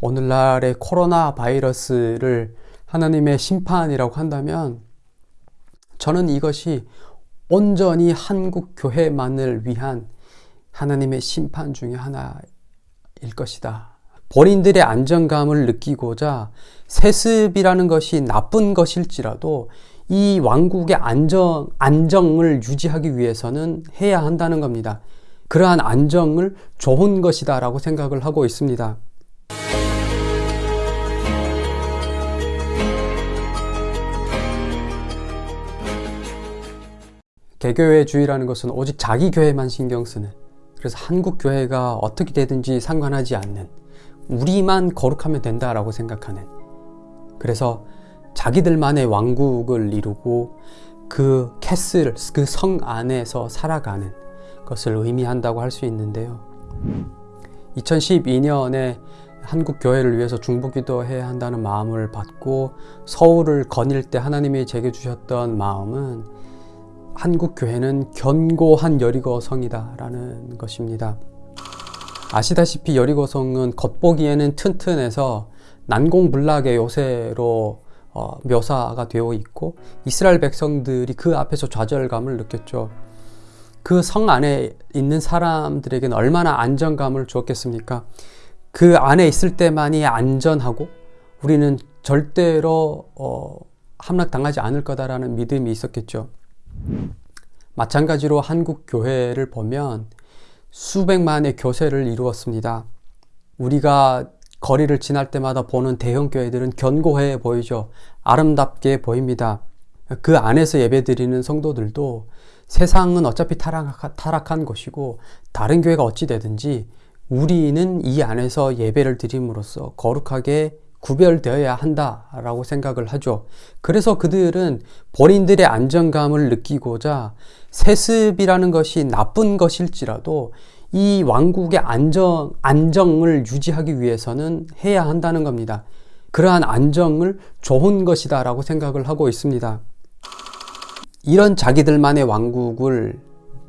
오늘날의 코로나 바이러스를 하나님의 심판이라고 한다면 저는 이것이 온전히 한국 교회만을 위한 하나님의 심판 중의 하나일 것이다. 본인들의 안정감을 느끼고자 세습이라는 것이 나쁜 것일지라도 이 왕국의 안정, 안정을 유지하기 위해서는 해야 한다는 겁니다. 그러한 안정을 좋은 것이다 라고 생각을 하고 있습니다. 개교회 주의라는 것은 오직 자기 교회만 신경 쓰는 그래서 한국 교회가 어떻게 되든지 상관하지 않는 우리만 거룩하면 된다라고 생각하는 그래서 자기들만의 왕국을 이루고 그 캐슬, 그 성 안에서 살아가는 것을 의미한다고 할 수 있는데요. 2012년에 한국 교회를 위해서 중보기도 해야 한다는 마음을 받고 서울을 거닐 때 하나님이 제게 주셨던 마음은 한국 교회는 견고한 여리고 성이다 라는 것입니다. 아시다시피 여리고 성은 겉보기에는 튼튼해서 난공불락의 요새로 어, 묘사가 되어 있고 이스라엘 백성들이 그 앞에서 좌절감을 느꼈죠. 그 성 안에 있는 사람들에게는 얼마나 안정감을 주었겠습니까? 그 안에 있을 때만이 안전하고 우리는 절대로 어, 함락당하지 않을 거다라는 믿음이 있었겠죠. 마찬가지로 한국 교회를 보면 수백만의 교세를 이루었습니다. 우리가 거리를 지날 때마다 보는 대형 교회들은 견고해 보이죠. 아름답게 보입니다. 그 안에서 예배드리는 성도들도 세상은 어차피 타락, 타락한 것이고 다른 교회가 어찌 되든지 우리는 이 안에서 예배를 드림으로써 거룩하게 구별되어야 한다라고 생각을 하죠. 그래서 그들은 본인들의 안정감을 느끼고자 세습이라는 것이 나쁜 것일지라도 이 왕국의 안정, 안정을 유지하기 위해서는 해야 한다는 겁니다. 그러한 안정을 좋은 것이다 라고 생각을 하고 있습니다. 이런 자기들만의 왕국을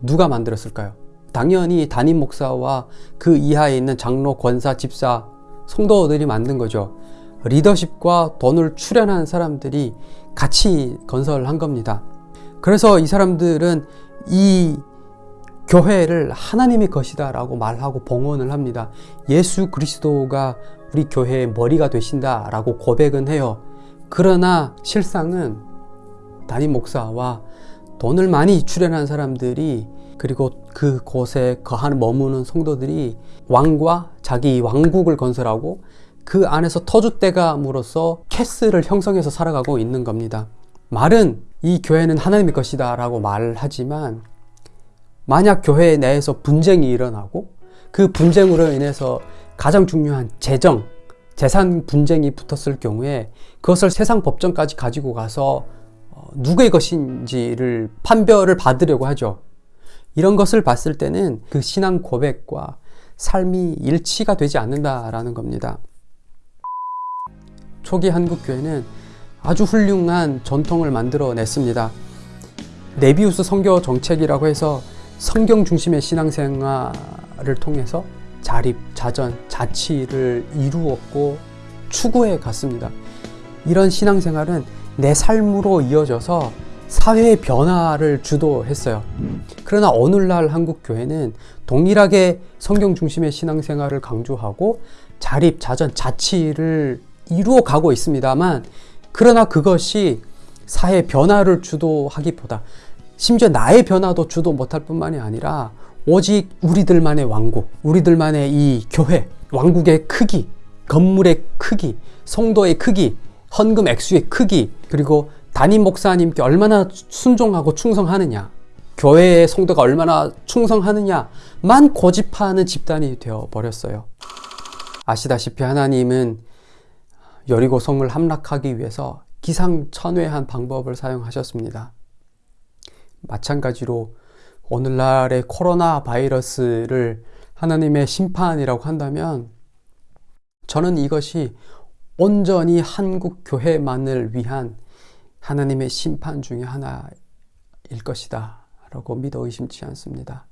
누가 만들었을까요? 당연히 담임 목사와 그 이하에 있는 장로, 권사, 집사, 성도들이 만든 거죠. 리더십과 돈을 출연한 사람들이 같이 건설한 겁니다. 그래서 이 사람들은 이 교회를 하나님의 것이다 라고 말하고 봉헌을 합니다. 예수 그리스도가 우리 교회의 머리가 되신다 라고 고백은 해요. 그러나 실상은 담임 목사와 돈을 많이 출연한 사람들이 그리고 그곳에 거하는 머무는 성도들이 왕과 자기 왕국을 건설하고 그 안에서 터줏대감으로써 캐스를 형성해서 살아가고 있는 겁니다. 말은 이 교회는 하나님의 것이다 라고 말하지만 만약 교회 내에서 분쟁이 일어나고 그 분쟁으로 인해서 가장 중요한 재정, 재산 분쟁이 붙었을 경우에 그것을 세상 법정까지 가지고 가서 어, 누구의 것인지를 판별을 받으려고 하죠. 이런 것을 봤을 때는 그 신앙 고백과 삶이 일치가 되지 않는다라는 겁니다. 초기 한국교회는 아주 훌륭한 전통을 만들어냈습니다. 네비우스 성교 정책이라고 해서 성경 중심의 신앙생활을 통해서 자립, 자전, 자치를 이루었고 추구해 갔습니다. 이런 신앙생활은 내 삶으로 이어져서 사회의 변화를 주도했어요. 그러나 오늘날 한국 교회는 동일하게 성경 중심의 신앙생활을 강조하고 자립, 자전, 자치를 이루어 가고 있습니다만 그러나 그것이 사회 변화를 주도하기보다 심지어 나의 변화도 주도 못할 뿐만이 아니라 오직 우리들만의 왕국, 우리들만의 이 교회, 왕국의 크기, 건물의 크기, 성도의 크기, 헌금 액수의 크기, 그리고 담임 목사님께 얼마나 순종하고 충성하느냐, 교회의 성도가 얼마나 충성하느냐만 고집하는 집단이 되어 버렸어요. 아시다시피 하나님은 여리고 성을 함락하기 위해서 기상천외한 방법을 사용하셨습니다. 마찬가지로 오늘날의 코로나 바이러스를 하나님의 심판이라고 한다면 저는 이것이 온전히 한국 교회만을 위한 하나님의 심판 중의 하나일 것이다 라고 믿어 의심치 않습니다.